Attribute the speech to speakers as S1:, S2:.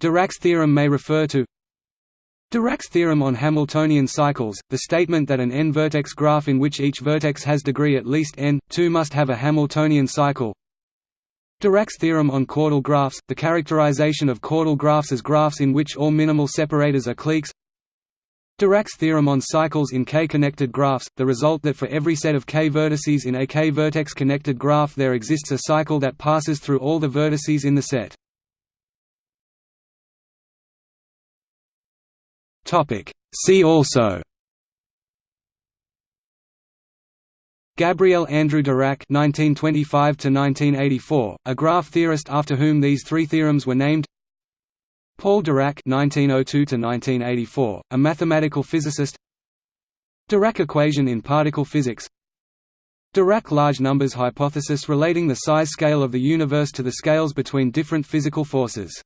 S1: Dirac's theorem may refer to Dirac's theorem on Hamiltonian cycles, the statement that an n-vertex graph in which each vertex has degree at least n, 2 must have a Hamiltonian cycle Dirac's theorem on chordal graphs, the characterization of chordal graphs as graphs in which all minimal separators are cliques Dirac's theorem on cycles in k-connected graphs, the result that for every set of k vertices in a k-vertex connected graph there exists a cycle that passes through all the vertices in the set. See also Gabriel Andrew Dirac (1925–1984), a graph theorist after whom these three theorems were named. Paul Dirac (1902–1984), a mathematical physicist. Dirac equation in particle physics. Dirac large numbers hypothesis relating the size scale of the universe to the scales between different physical forces.